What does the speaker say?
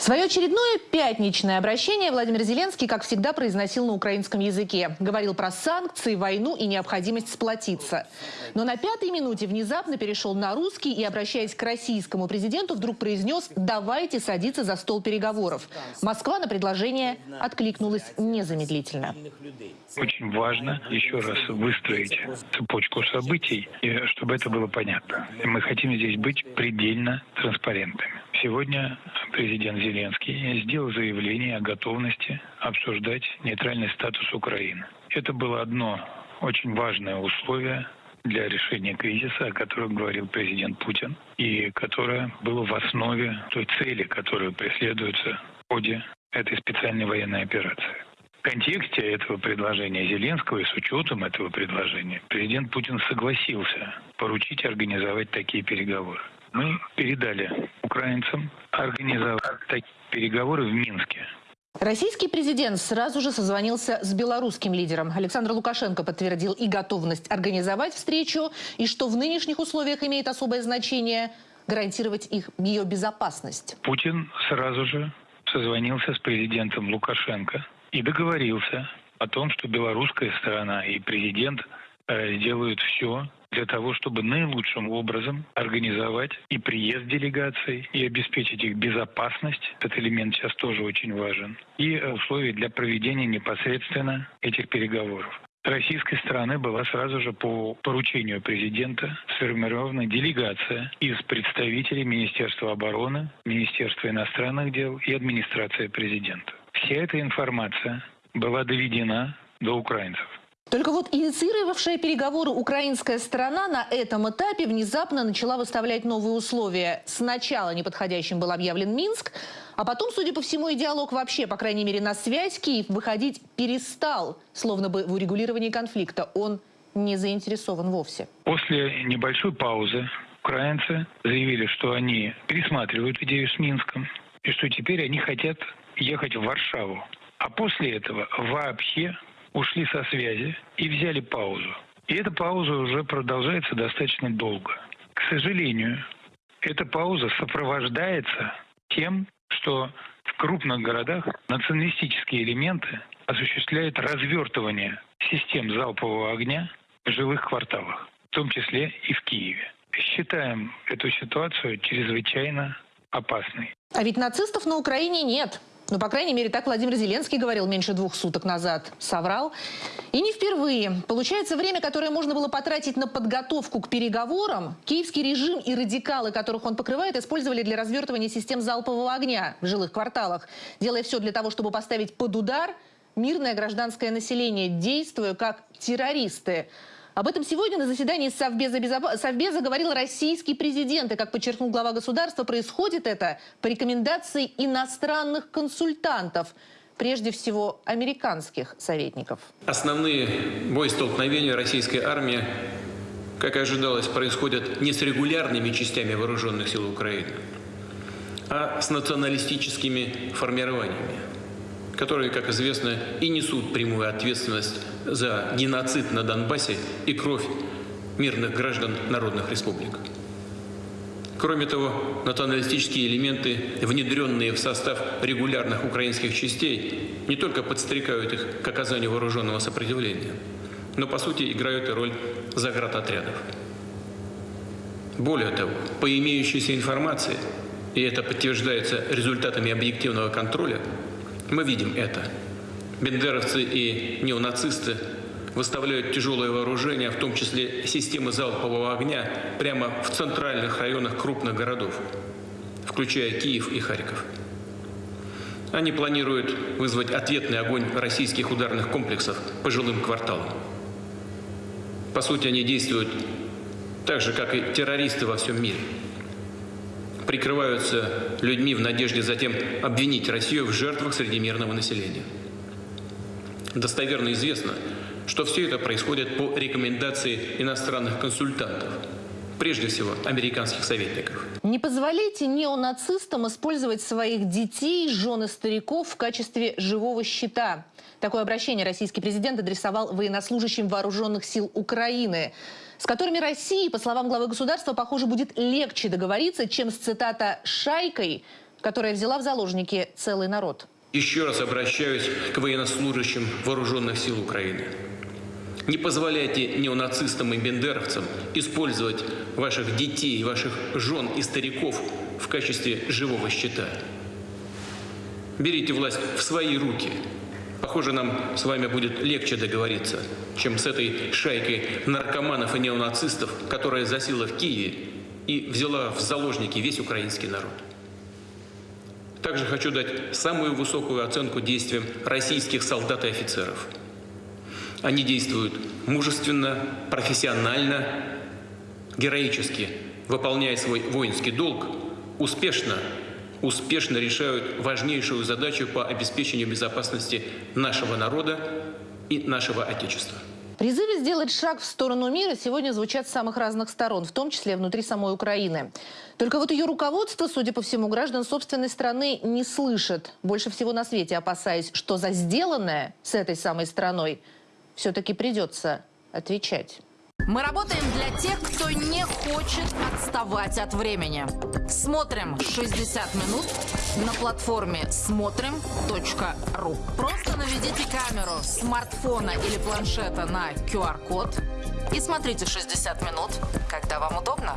Свое очередное пятничное обращение Владимир Зеленский, как всегда, произносил на украинском языке. Говорил про санкции, войну и необходимость сплотиться. Но на пятой минуте внезапно перешел на русский и, обращаясь к российскому президенту, вдруг произнес «давайте садиться за стол переговоров». Москва на предложение откликнулась незамедлительно. Очень важно еще раз выстроить цепочку событий, чтобы это было понятно. Мы хотим здесь быть предельно транспарентными. Сегодня президент Зеленский сделал заявление о готовности обсуждать нейтральный статус Украины. Это было одно очень важное условие для решения кризиса, о котором говорил президент Путин, и которое было в основе той цели, которая преследуется в ходе этой специальной военной операции. В контексте этого предложения Зеленского и с учетом этого предложения президент Путин согласился поручить организовать такие переговоры. Мы передали украинцам организовать такие переговоры в Минске. Российский президент сразу же созвонился с белорусским лидером. Александр Лукашенко подтвердил и готовность организовать встречу, и что в нынешних условиях имеет особое значение гарантировать их ее безопасность. Путин сразу же созвонился с президентом Лукашенко и договорился о том, что белорусская сторона и президент э, сделают все для того, чтобы наилучшим образом организовать и приезд делегаций, и обеспечить их безопасность. Этот элемент сейчас тоже очень важен. И условия для проведения непосредственно этих переговоров. Российской стороны была сразу же по поручению президента сформирована делегация из представителей Министерства обороны, Министерства иностранных дел и администрации президента. Вся эта информация была доведена до украинцев. Только вот инициировавшая переговоры украинская сторона на этом этапе внезапно начала выставлять новые условия. Сначала неподходящим был объявлен Минск, а потом, судя по всему, и диалог вообще, по крайней мере, на связь Киев выходить перестал, словно бы в урегулировании конфликта. Он не заинтересован вовсе. После небольшой паузы украинцы заявили, что они пересматривают идею с Минском и что теперь они хотят ехать в Варшаву. А после этого вообще ушли со связи и взяли паузу. И эта пауза уже продолжается достаточно долго. К сожалению, эта пауза сопровождается тем, что в крупных городах националистические элементы осуществляют развертывание систем залпового огня в жилых кварталах, в том числе и в Киеве. Считаем эту ситуацию чрезвычайно опасной. А ведь нацистов на Украине нет. Ну, по крайней мере, так Владимир Зеленский говорил меньше двух суток назад. Соврал. И не впервые. Получается, время, которое можно было потратить на подготовку к переговорам, киевский режим и радикалы, которых он покрывает, использовали для развертывания систем залпового огня в жилых кварталах, делая все для того, чтобы поставить под удар мирное гражданское население, действуя как террористы. Об этом сегодня на заседании Совбеза, Безопа... Совбеза говорил российский президент. И, как подчеркнул глава государства, происходит это по рекомендации иностранных консультантов прежде всего американских советников. Основные боестолкновения российской армии, как и ожидалось, происходят не с регулярными частями вооруженных сил Украины, а с националистическими формированиями которые, как известно, и несут прямую ответственность за геноцид на Донбассе и кровь мирных граждан народных республик. Кроме того, националистические элементы, внедренные в состав регулярных украинских частей, не только подстрекают их к оказанию вооруженного сопротивления, но, по сути, играют и роль заградотрядов. Более того, по имеющейся информации, и это подтверждается результатами объективного контроля, мы видим это. Бендеровцы и неонацисты выставляют тяжелое вооружение, в том числе системы залпового огня, прямо в центральных районах крупных городов, включая Киев и Харьков. Они планируют вызвать ответный огонь российских ударных комплексов по жилым кварталам. По сути, они действуют так же, как и террористы во всем мире прикрываются людьми в надежде затем обвинить Россию в жертвах среди мирного населения. Достоверно известно, что все это происходит по рекомендации иностранных консультантов, прежде всего американских советников. Не позволяйте неонацистам использовать своих детей, жен и стариков в качестве живого щита. Такое обращение российский президент адресовал военнослужащим вооруженных сил Украины с которыми России, по словам главы государства, похоже, будет легче договориться, чем с, цитата, «шайкой», которая взяла в заложники целый народ. Еще раз обращаюсь к военнослужащим вооруженных сил Украины. Не позволяйте неонацистам и бендеровцам использовать ваших детей, ваших жен и стариков в качестве живого щита. Берите власть в свои руки. Похоже, нам с вами будет легче договориться, чем с этой шайкой наркоманов и неонацистов, которая засела в Киеве и взяла в заложники весь украинский народ. Также хочу дать самую высокую оценку действиям российских солдат и офицеров. Они действуют мужественно, профессионально, героически, выполняя свой воинский долг, успешно, успешно решают важнейшую задачу по обеспечению безопасности нашего народа и нашего Отечества. Призывы сделать шаг в сторону мира сегодня звучат с самых разных сторон, в том числе внутри самой Украины. Только вот ее руководство, судя по всему, граждан собственной страны не слышит. Больше всего на свете опасаясь, что за сделанное с этой самой страной все-таки придется отвечать. Мы работаем для тех, кто не хочет отставать от времени. Смотрим 60 минут на платформе смотрим.ру. Просто наведите камеру смартфона или планшета на QR-код и смотрите 60 минут, когда вам удобно.